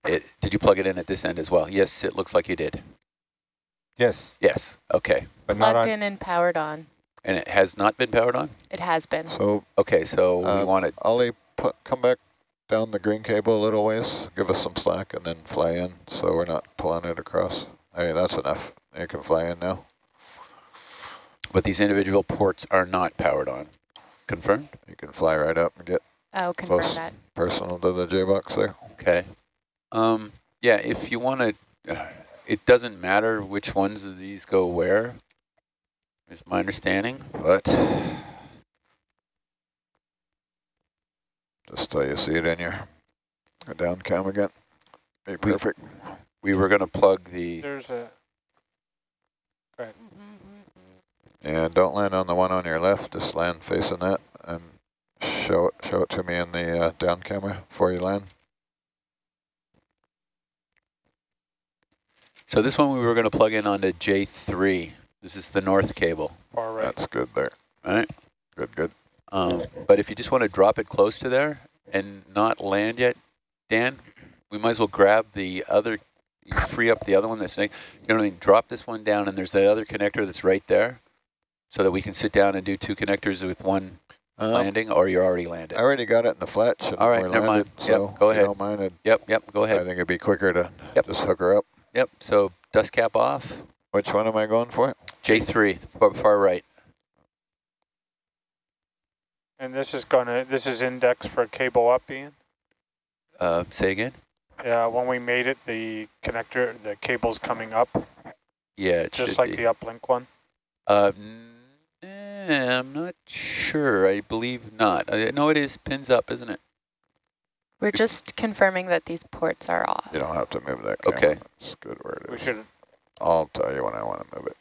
it? did you plug it in at this end as well? Yes, it looks like you did. Yes, Yes, okay. but not Plugged on. in and powered on. And it has not been powered on? It has been. So Okay, so we Uh, want it, Ollie, put, come back down the green cable a little ways, give us some slack, and then fly in so we're not pulling it across. Hey, that's enough. You can fly in now. but these individual ports are not powered on. Confirmed? You can fly right up and get Oh, confirm Close. that. personal to the J-box there. Okay. Um, yeah, if you want to, it doesn't matter which ones of these go where, is my understanding, but Just till you see it in your down cam again. Be perfect. we were going to plug the, There's a, Yeah, don't land on the one on your left. Just land facing that and show it, show it to me in the uh, down camera before you land. so this one we were going to plug in onto J3. This is the north cable, far right. That's good there. right? Good, good. Um, but if you just want to drop it close to there and not land yet, Dan, we might as well grab the other, free up the other one that's, next- you know what I mean? Drop this one down and there's that other connector that's right there so that we can sit down and do two connectors with one Um, landing or you're already landed. I already got it in the fletch. All right, we're never mind. landed, Yep, So go ahead. You don't mind it. Yep, yep, go ahead. I think it'd be quicker to Yep. just hook her up. Yep, so dust cap off, Which one am I going for? J3, far, far right. And this is gonna, this is index for cable up, Ian? Uh, say again? Yeah, when we made it, the connector, the cable's coming up, Yeah, it just should like be. the uplink one. Uh, n- eh, I'm not sure. I believe not. Uh, no, it is pins up, isn't it? We're just confirming that these ports are off. You don't have to move that camera. Okay. It's good where it is. We is. should, I'll tell you when I want to move it.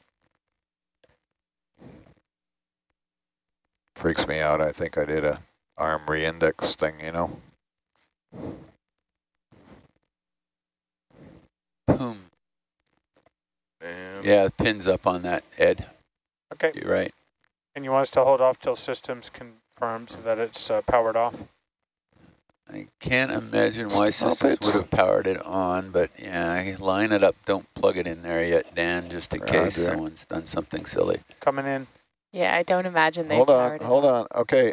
Freaks me out. I think I did a arm re-index thing, you know. Boom. Bam. Yeah, pins up on that, Ed. okay. You're right. And you want us to hold off till systems confirms that it's uh, powered off? I can't imagine why Stop systems it. would have powered it on, but yeah, line it up. Don't plug it in there yet, Dan, just in case someone's done something silly. Coming in. Yeah, I don't imagine they Hold on, it hold on. Okay.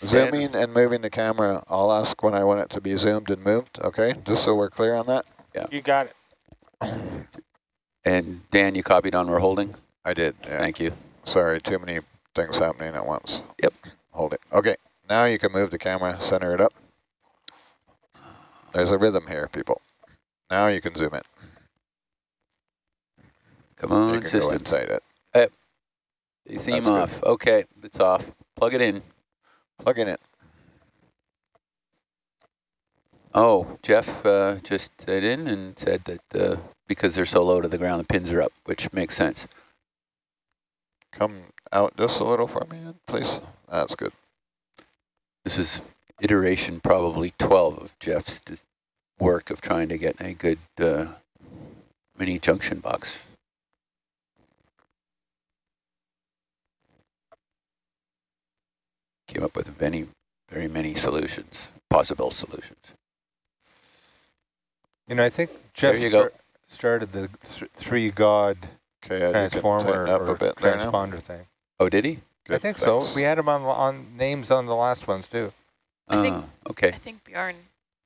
Zooming and moving the camera. I'll ask when I want it to be zoomed and moved, okay? Just so we're clear on that. Yeah. You got it. And Dan, you copied on we're holding? I did, yeah. Thank you. Sorry, too many things happening at once. Yep. Hold it. Okay, now you can move the camera, center it up. There's a rhythm here, people. Now you can zoom it. Come you on, can go inside it. They seem That's good. off. Okay, it's off. Plug it in. Plug it in it. Oh, Jeff uh, just said in and said that uh, because they're so low to the ground, the pins are up, which makes sense. Come out just a little for me, please. That's good. This is iteration probably 12 of Jeff's work of trying to get a good uh, mini junction box. Came up with many, very many solutions, possible solutions. You know, I think Jeff There you go. start, started the th three god Okay, Ed, you can transformer up or a bit there now. transponder thing. Oh, did he? I Good, think so. We had him on on names on the last ones too. Oh, I think- Oh, okay. I think Bjorn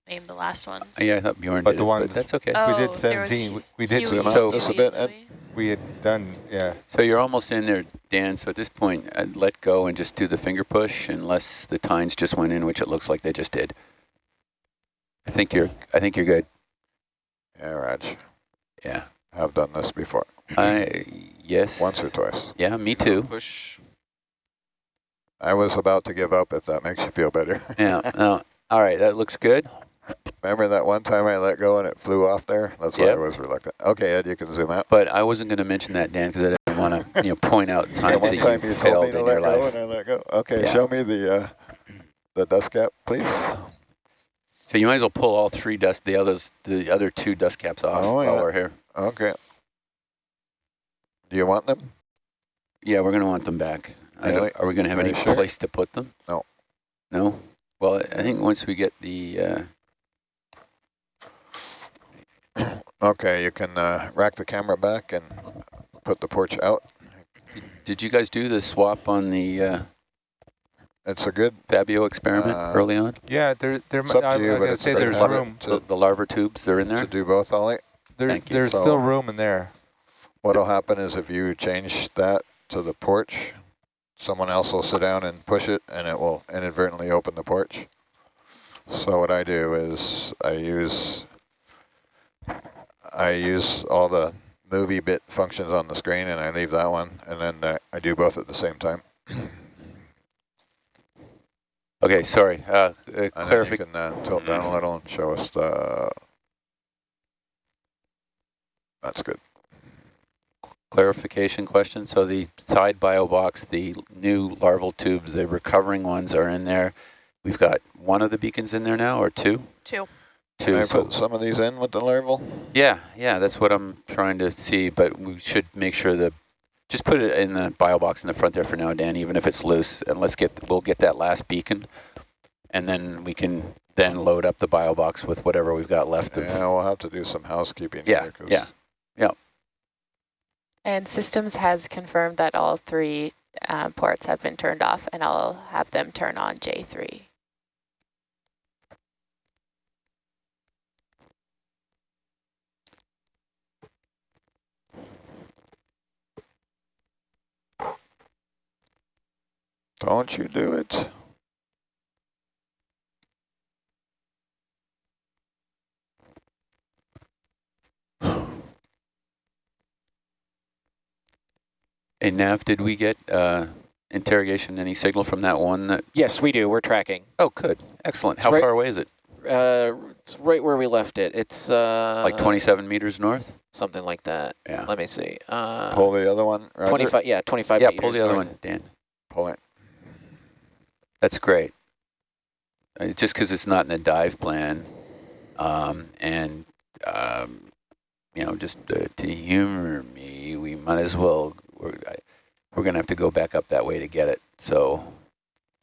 named the last ones. Oh, yeah, I thought Bjorn But did the it, ones- but that's okay. Oh, we did 17. We, we did Huey, out So- just a bit, Ed. We had done yeah. So you're almost in there, Dan. So at this point, I'd let go and just do the finger push, unless the tines just went in, which it looks like they just did. I think you're. I think you're good. Yeah, Raj. Yeah. I've done this before. I yes. Once or twice. Yeah, me too. Push. I was about to give up if that makes you feel better. Yeah. No. All right, that looks good. Remember that one time I let go and it flew off there? That's why I was reluctant. Okay, Ed, you can zoom out. But I wasn't going to mention that, Dan, because I didn't want to, you know, point out The times one that time you you told me to in let your go life. and I let go. Okay, Yeah. show me the uh, the dust cap, please. So you might as well pull all three dust, the others, the other two dust caps off Oh, while yeah. we're here. Okay. Do you want them? Yeah, we're going to want them back. I Really? don't, are we going to have Are any sure? place to put them? No. No? Well, I think once we get the, uh, Okay, you can uh, rack the camera back and put the porch out. did, did you guys do the swap on the uh, It's a good, Fabio experiment Uh, early on? Yeah, there, there. It's up to I'm you, but gonna it's say there's habit room. to, The, the larva tubes, they're in there. to there? do both, Ollie. There, Thank you. there's So- still room in there. What'll happen is if you change that to the porch, someone else will sit down and push it and it will inadvertently open the porch. So what I do is I use I use all the movie bit functions on the screen and I leave that one and then I do both at the same time. Okay, sorry. Uh, uh, And then you can uh, tilt down a little and show us the, that's good. Clarification question. So the side bio box, the new larval tubes, the recovering ones are in there. We've got one of the beacons in there now, or two? Two. Can Two. I so- put some of these in with the larval? yeah, yeah, that's what I'm trying to see. But we should make sure that just put it in the bio box in the front there for now, Dan, even if it's loose. And let's get we'll get that last beacon, and then we can then load up the bio box with whatever we've got left of. Yeah, we'll have to do some housekeeping. Yeah, here 'cause yeah. And systems has confirmed that all three uh, ports have been turned off, and I'll have them turn on J3. Don't you do it. Hey, Nav, did we get uh, interrogation, any signal from that one? That Yes, we do. We're tracking. Oh, good. Excellent. It's How right- far away is it? Uh, it's right where we left it. It's uh, Like 27 meters north? something like that. Yeah. Let me see. Uh, Pull the other one, Roger. 25. Yeah, 25 Yeah, meters pull the other north. one, Dan. Pull it. That's great. Uh, just because it's not in the dive plan, um, and um, you know, just uh, to humor me, we might as well. We're I, we're gonna have to go back up that way to get it. So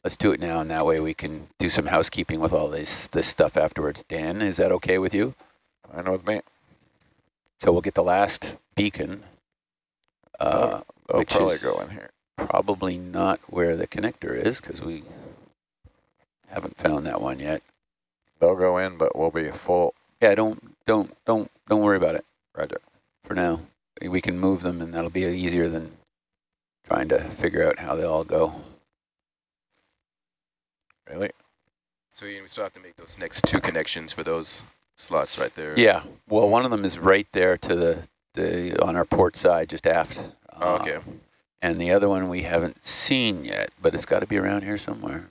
let's do it now, and that way we can do some housekeeping with all this this stuff afterwards. Dan, is that okay with you? I know with me. So we'll get the last beacon. Uh, which probably is- go in here. probably not where the connector is because we haven't found that one yet. They'll go in, but we'll be full. Yeah, don't don't don't don't worry about it Roger. for now. We can move them, and that'll be easier than trying to figure out how they all go. Really? So we still have to make those next two connections for those slots right there. Yeah. Well, one of them is right there to the the on our port side, just aft. Oh, Uh, okay. And the other one we haven't seen yet, but it's got to be around here somewhere.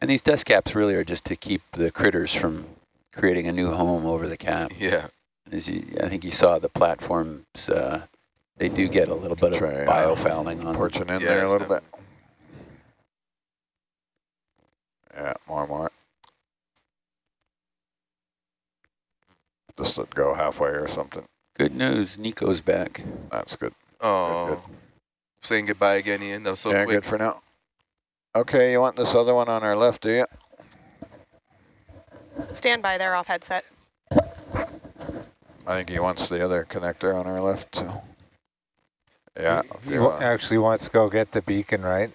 And these dust caps really are just to keep the critters from creating a new home over the cap. Yeah. As you, I think you saw the platforms, uh, they do get a little bit of Try, uh, biofouling on them. Porching in Yeah, there a little bit. Yeah, more, more. Just to go halfway or something. Good news, Nico's back. That's good. Oh, good. saying goodbye again, Ian. That was so yeah, quick. good for now. Okay, you want this other one on our left, do you? Stand by there off headset. I think he wants the other connector on our left, so. Yeah. He- He want. actually wants to go get the beacon, right?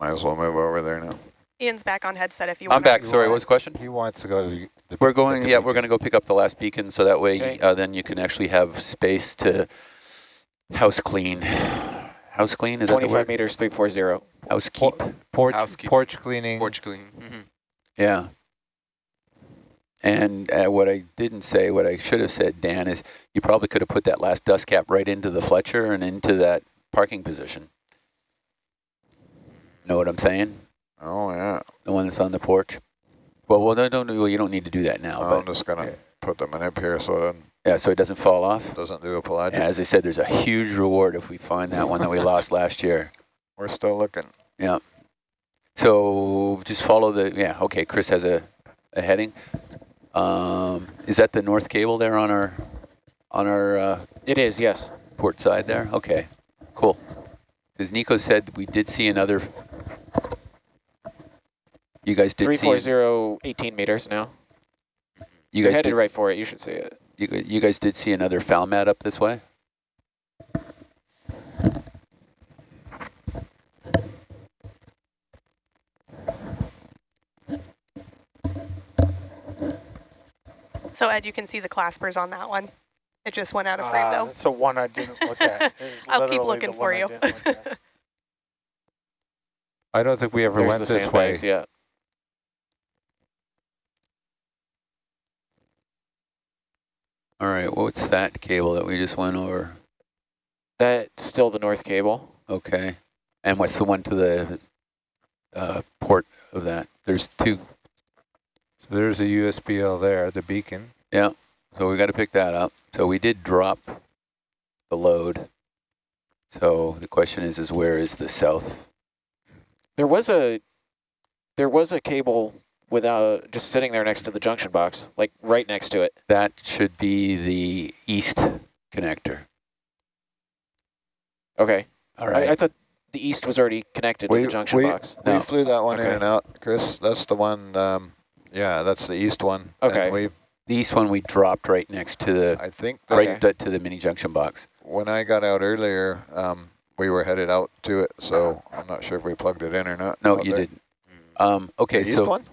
Might as well move over there now. Ian's back on headset if you I'm want. back. Sorry, what was the question? He wants to go to the. the We're going, the yeah, we're going to go pick up the last beacon so that way Okay. uh, then you can actually have space to house clean. House clean, is that the 25 word? meters, 340. Housekeep. Porch, Housekeeping. porch cleaning. Porch clean. hmm Yeah. And uh, what I didn't say, what I should have said, Dan, is you probably could have put that last dust cap right into the Fletcher and into that parking position. Know what I'm saying? Oh, yeah. The one that's on the porch. Well, well, no, no, no, you don't need to do that now. I'm but just gonna put them in manip here so it Yeah, so it doesn't fall off. doesn't do a pelagic. Yeah, as I said, there's a huge reward if we find that one that we lost last year. We're still looking. Yeah. So just follow the, yeah, okay, Chris has a, a heading. Um, is that the north cable there on our, on our uh, It is, yes. port side there? Okay, cool. Because Nico said we did see another, you guys did see, 340, 18 meters now. you You're guys headed did, right for it. You should see it. You, you guys did see another foul mat up this way? So Ed, you can see the claspers on that one. It just went out of frame Ah, though. That's the one I didn't look at. I'll keep looking for one I you. look. I don't think we ever There's went the this way. sandbags, All right, what's that cable that we just went over? That's still the north cable. Okay. And what's the one to the uh, port of that? There's two. So there's a USBL there, the beacon. Yeah. So we got to pick that up. So we did drop the load. So the question is, is where is the south? There was a there was a cable without just sitting there next to the junction box, like right next to it. That should be the east connector. Okay. All right. I, I thought the east was already connected We, to the junction we, box. we No. flew that one in and out, Chris. That's the one, um, yeah, that's the east one. And Okay. we, the east one we dropped right next to the I think that right Okay. to, to the mini junction box. when I got out earlier, um, we were headed out to it, so I'm not sure if we plugged it in or not. No, you there. didn't. Um, okay, The east so one?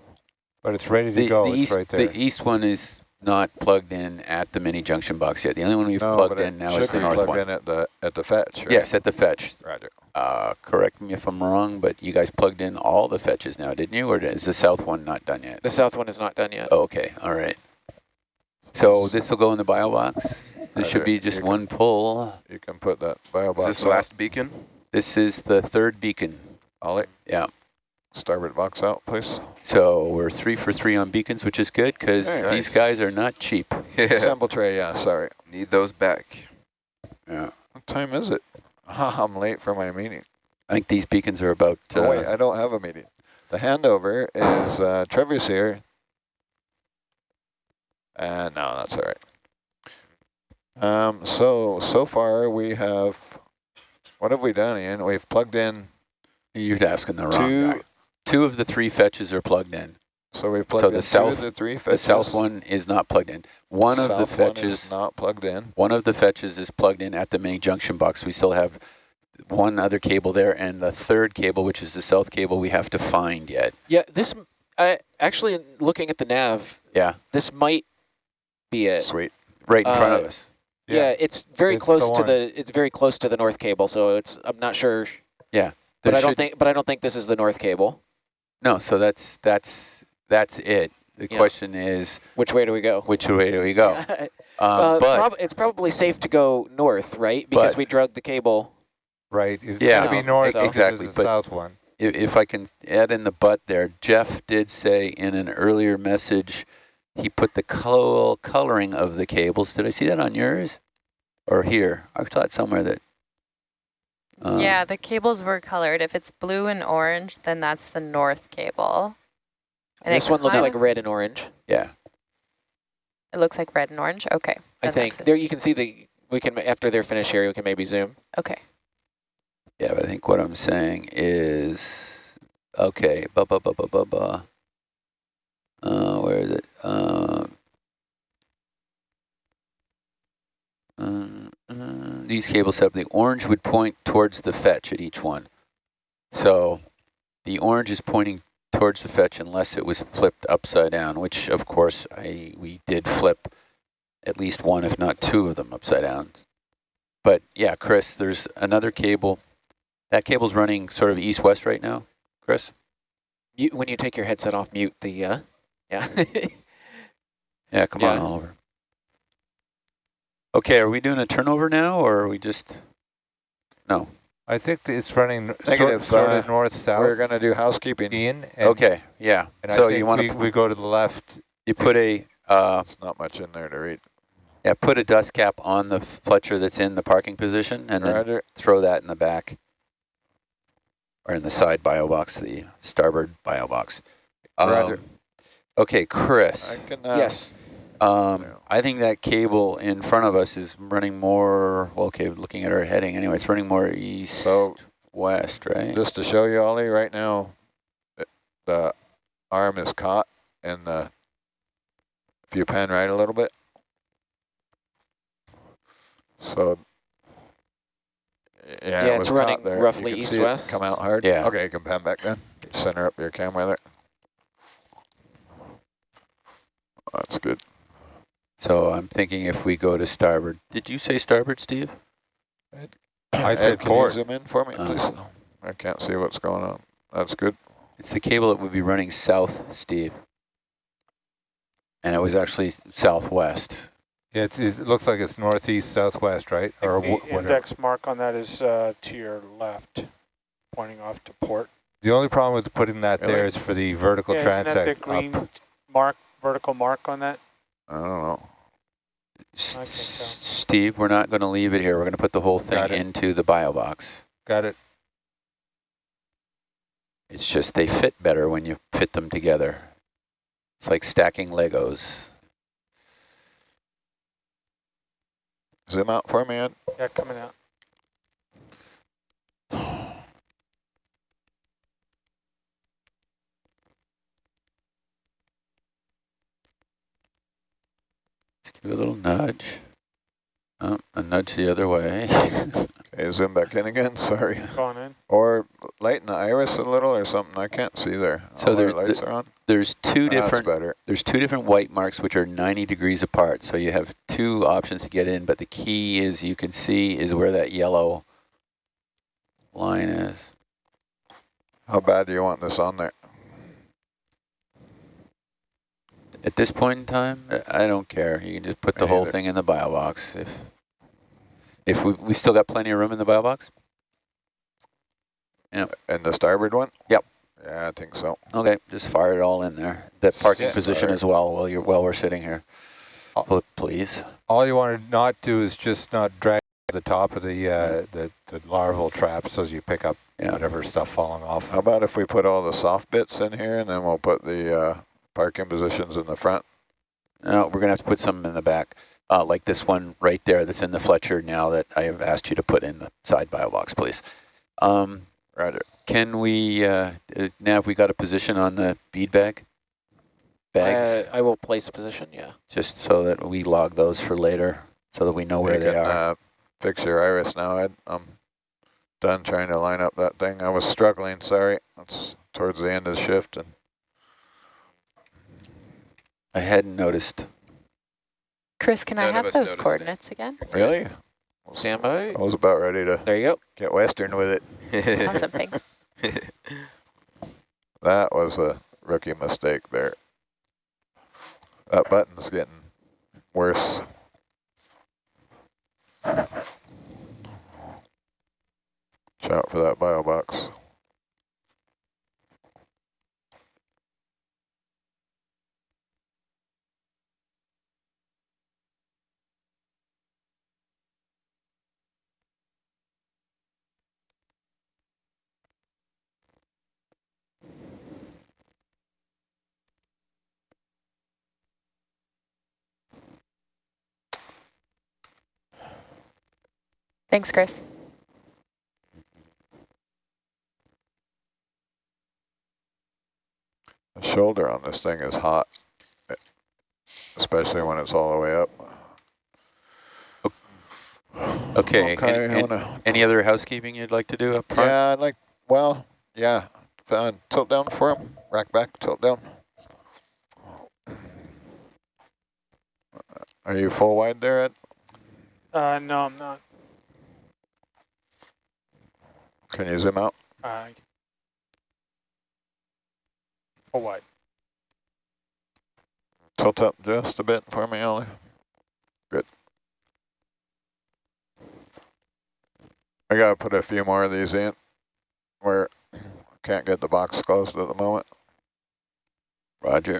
But it's ready to the, go. the it's east right there. the east one is not plugged in at the mini junction box yet. The only one we've No, plugged in now is the be north plugged one. in at the at the fetch. Right? Yes, at the fetch. Roger. Uh, correct me if I'm wrong, but you guys plugged in all the fetches now, didn't you? Or is the south one not done yet? The south one is not done yet. Oh, okay, all right. So this will go in the bio box. This should be just You one pull. You can put that bio Is box. this the last beacon? This is the third beacon. Ollie, Yeah. Starboard box out, please. So we're three for three on beacons, which is good because Very these nice. guys are not cheap. Yeah. Sample tray, yeah, sorry. Need those back. Yeah. What time is it? I'm late for my meeting. I think these beacons are about. Uh, oh, wait, I don't have a meeting. The handover is uh, Trevor's here. Uh, no, that's all right. Um, so, so far we have, what have we done, Ian? We've plugged in you're asking the wrong two, guy. Two of the three fetches are plugged in. so we've plugged So in the two south- of the three fetches. The south one is not plugged in. One of the South one is fetches, not plugged in. one of the fetches is plugged in at the mini junction box. We still have one other cable there, and the third cable, which is the south cable, we have to find yet. Yeah, this m- I actually looking at the nav, Yeah, this might be it. Sweet. right in front of Uh, us. Yeah, it's very It's the close to the it's very close to the north cable, so it's I'm not sure, Yeah, but I don't think but I don't think this is the north cable. No, so that's that's that's it. The Yeah. question is, Which way do we go? which way do we go? uh, Um, but prob- it's probably safe to go north, right? Because we drug the cable. right. It's Yeah, going to be north so- exactly, the but- south one. if, if I can add in the butt there, Jeff did say in an earlier message, he put the col coloring of the cables. Did I see that on yours? Or here? I thought somewhere that. Um, yeah, the cables were colored. If it's blue and orange, then that's the north cable. And this one looks like red and orange. Yeah. It looks like red and orange. Okay. I think there you can see the we can after they're finished here, we can maybe zoom. Okay. Yeah, but I think what I'm saying is, okay, ba ba ba ba ba ba. Uh, where is it? Uh, uh, uh, these cables have the orange would point towards the fetch at each one. So the orange is pointing towards the fetch unless it was flipped upside down, which of course I we did flip at least one, if not two of them upside down. But yeah, Chris, there's another cable. That cable's running sort of east-west right now, Chris? Mute, when you take your headset off, mute the uh, yeah. Yeah, come on, Oliver. Okay, are we doing a turnover now, or are we just... No. I think it's running sort, Negative, sort uh, of north-south. We're going to do housekeeping. Ian. And, Okay, yeah. And So I think you want we, to we go to the left. you put a Uh, It's not much in there to read. yeah, put a dust cap on the Fletcher that's in the parking position and then throw that in the back. Or in the side bio box, the starboard bio box. Roger. Um, okay, Chris. I can, uh, yes. Um, Yeah. I think that cable in front of us is running more, well, okay, looking at our heading anyway, it's running more east, So west, right? just to show you, Ollie, right now, it- the arm is caught and the, if you pan right a little bit. So, yeah, Yeah, it it's running there. Roughly can see it east-west. Come out hard. Yeah. Okay, you can pan back then. Center up your camera there. That's good. So I'm thinking if we go to starboard, did you say starboard, Steve? I Ed, said can you port. zoom in for me, please? Oh. I can't see what's going on. That's good. It's the cable that would be running south, Steve. And it was actually southwest. Yeah, it's, it looks like it's northeast, southwest, right? Or think the whatever. index mark on that is uh, to your left, pointing off to port. The only problem with putting that there Really? is for the vertical Yeah, isn't that the green up. mark, vertical mark on that? I don't know. S- I think s- so. Steve, we're not going to leave it here. We're going to put the whole thing into the bio box. Got it. It's just they fit better when you fit them together. It's like stacking Legos. Zoom out for me, Ed. Yeah, coming out. Just give a little nudge. Oh, a nudge the other way. Okay, zoom back in again, sorry. Going in. Or lighten the iris a little or something, I can't see there. So All there- our lights are on? There's two That's different better. there's two different white marks which are 90 degrees apart. So you have two options to get in, but the key is you can see is where that yellow line is. How bad do you want this on there? At this point in time, I I don't care. You can just put the Me whole thing in the bio box. If if we we still got plenty of room in the bio box. Yeah. And the starboard one? Yep. Yeah, I think so. Okay, just fire it all in there. That parking Yeah. position Fire. as well while you're while we're sitting here. Pl- Please. All you want to not do is just not drag the top of the uh, the, the larval traps as you pick up Yeah. whatever stuff falling off. How about if we put all the soft bits in here and then we'll put the uh, parking positions in the front? No, we're gonna have to put some in the back, uh, like this one right there that's in the Fletcher now that I have asked you to put in the side bio box, please. Um, Roger. can we, uh, uh, now if we got a position on the bead bag? Bags, Uh, I will place a position, yeah. just so that we log those for later, so that we know where You they can, are. Uh, fix your iris now, Ed. I'm done trying to line up that thing. I was struggling, sorry. It's towards the end of the shift. and I hadn't noticed. Chris, can I None of have those noticed it. coordinates again? Really? Stand by. I was about ready to There you go. get western with it. Awesome, thanks. That was a rookie mistake there. That button's getting worse. Watch out for that bio box. Thanks, Chris. The shoulder on this thing is hot, especially when it's all the way up. Okay, Okay, an- I wanna, any other housekeeping you'd like to do up front? yeah, I'd like, well, yeah, uh, tilt down for him, rack back, tilt down. Are you full wide there, Ed? Uh, no, I'm not. Can you zoom out? Uh, full wide. Tilt up just a bit for me, Ollie. Good. I gotta put a few more of these in where I can't get the box closed at the moment. Roger.